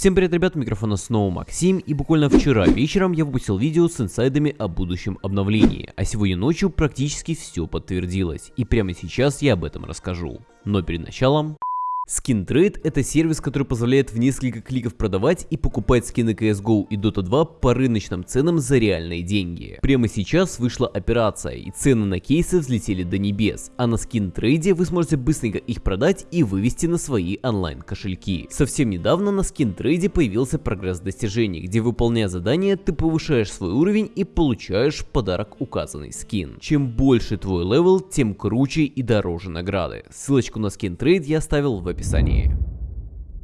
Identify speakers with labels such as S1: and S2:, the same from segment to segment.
S1: Всем привет, ребят, микрофона снова Максим, и буквально вчера вечером я выпустил видео с инсайдами о будущем обновлении, а сегодня ночью практически все подтвердилось, и прямо сейчас я об этом расскажу. Но перед началом... SkinTrade это сервис, который позволяет в несколько кликов продавать и покупать скины CSGO и Dota 2 по рыночным ценам за реальные деньги. Прямо сейчас вышла операция и цены на кейсы взлетели до небес, а на SkinTrade вы сможете быстренько их продать и вывести на свои онлайн кошельки. Совсем недавно на SkinTrade появился прогресс достижений, где выполняя задания ты повышаешь свой уровень и получаешь в подарок указанный скин. Чем больше твой level, тем круче и дороже награды. Ссылочку на SkinTrade я оставил в описании описании.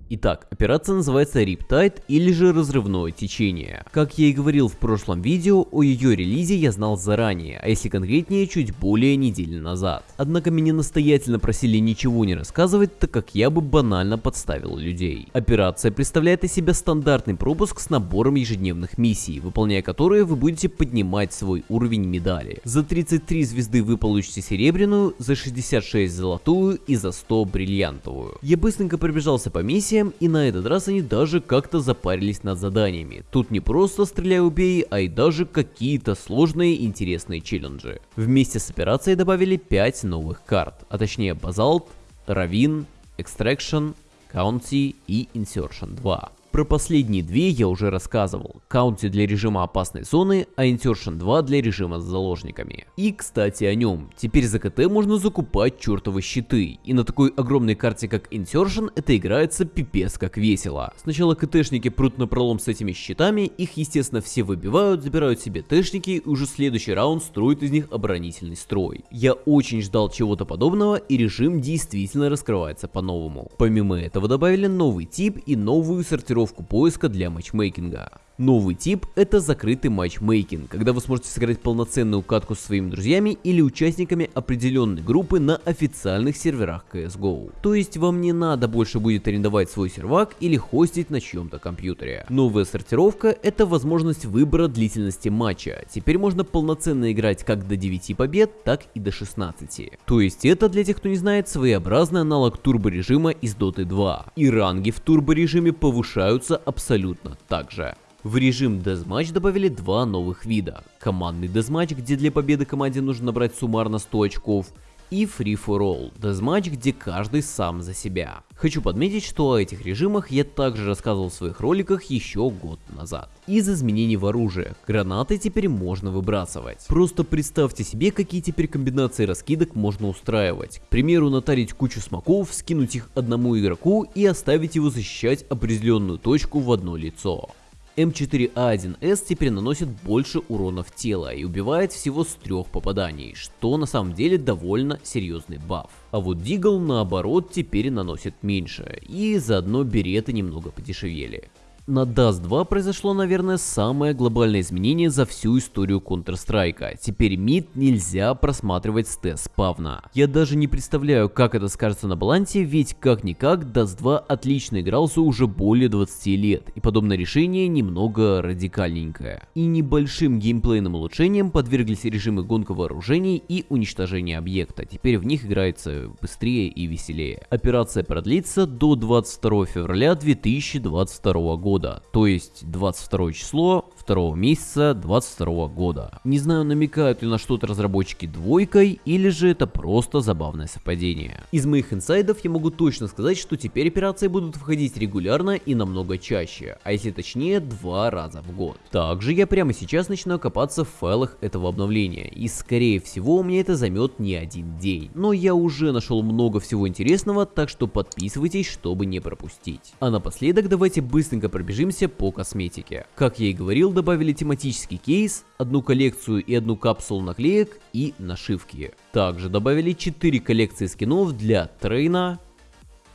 S1: Итак, операция называется Riptide или же разрывное течение. Как я и говорил в прошлом видео, о ее релизе я знал заранее, а если конкретнее, чуть более недели назад. Однако меня настоятельно просили ничего не рассказывать, так как я бы банально подставил людей. Операция представляет из себя стандартный пропуск с набором ежедневных миссий, выполняя которые вы будете поднимать свой уровень медали. За 33 звезды вы получите серебряную, за 66 золотую и за 100 бриллиантовую. Я быстренько пробежался по миссии миссиям, и на этот раз они даже как-то запарились над заданиями. Тут не просто стреляй убей, а и даже какие-то сложные интересные челленджи. Вместе с операцией добавили 5 новых карт, а точнее Basalt, Ravine, Extraction, County и Insertion 2. Про последние две я уже рассказывал. Каунти для режима опасной зоны, а Insertion 2 для режима с заложниками. И кстати о нем. Теперь за КТ можно закупать чертовы щиты. И на такой огромной карте как Insertion это играется пипец как весело. Сначала КТшники прут на пролом с этими щитами, их естественно все выбивают, забирают себе тэшники и уже следующий раунд строят из них оборонительный строй. Я очень ждал чего-то подобного и режим действительно раскрывается по-новому. Помимо этого добавили новый тип и новую сортировку блокировку поиска для матчмейкинга. Новый тип это закрытый матчмейкинг, когда вы сможете сыграть полноценную катку со своими друзьями или участниками определенной группы на официальных серверах CSGO. То есть вам не надо больше будет арендовать свой сервак или хостить на чьем-то компьютере. Новая сортировка это возможность выбора длительности матча. Теперь можно полноценно играть как до 9 побед, так и до 16. То есть это для тех, кто не знает, своеобразный аналог турбо режима из Dota 2. И ранги в турбо режиме повышаются абсолютно так же. В режим Deathmatch добавили два новых вида. Командный Deathmatch, где для победы команде нужно набрать суммарно 100 очков, и Free for All, Deathmatch, где каждый сам за себя. Хочу подметить, что о этих режимах я также рассказывал в своих роликах еще год назад. Из изменений в оружие, гранаты теперь можно выбрасывать. Просто представьте себе, какие теперь комбинации раскидок можно устраивать. К примеру, натарить кучу смоков, скинуть их одному игроку и оставить его защищать определенную точку в одно лицо. М4А1С теперь наносит больше урона в тело и убивает всего с трех попаданий, что на самом деле довольно серьезный баф. А вот Дигл наоборот теперь наносит меньше, и заодно береты немного подешевели на Dust 2 произошло, наверное, самое глобальное изменение за всю историю Counter-Strike. Теперь мид нельзя просматривать с тест-спавна. Я даже не представляю, как это скажется на балансе, ведь как-никак Dust 2 отлично игрался уже более 20 лет, и подобное решение немного радикальненькое. И небольшим геймплейным улучшением подверглись режимы гонка вооружений и уничтожения объекта. Теперь в них играется быстрее и веселее. Операция продлится до 22 февраля 2022 года года, то есть 22 число второго месяца 22 года. Не знаю, намекают ли на что-то разработчики двойкой, или же это просто забавное совпадение. Из моих инсайдов я могу точно сказать, что теперь операции будут входить регулярно и намного чаще, а если точнее, два раза в год. Также я прямо сейчас начинаю копаться в файлах этого обновления, и скорее всего у меня это займет не один день. Но я уже нашел много всего интересного, так что подписывайтесь, чтобы не пропустить. А напоследок давайте быстренько пробежимся по косметике. Как я и говорил, добавили тематический кейс, одну коллекцию и одну капсулу наклеек и нашивки. Также добавили 4 коллекции скинов для Трейна,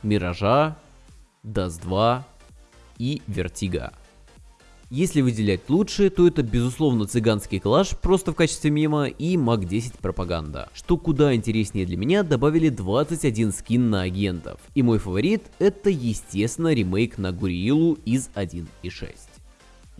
S1: Миража, Dust 2 и Вертига. Если выделять лучшие, то это безусловно цыганский калаш просто в качестве мема и MAC-10 пропаганда. Что куда интереснее для меня, добавили 21 скин на агентов. И мой фаворит это естественно ремейк на Гурилу из 1.6.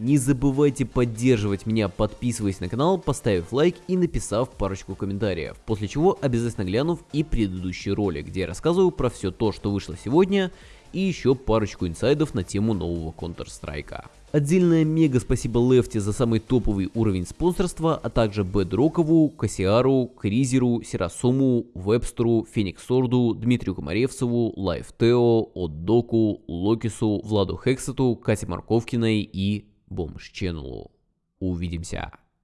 S1: Не забывайте поддерживать меня, подписываясь на канал, поставив лайк и написав парочку комментариев, после чего обязательно глянув и предыдущий ролик, где я рассказываю про все то, что вышло сегодня, и еще парочку инсайдов на тему нового Counter-Strike. Отдельное мега спасибо Лефти за самый топовый уровень спонсорства, а также Бедрокову, Кассиару, Кризеру, Сирасуму, Вебстеру, Фениксорду, Дмитрию Комаревцеву, Лайфтео, Отдоку, Локису, Владу Хексету, Кате Марковкиной и Бомж Ченнелу. Увидимся.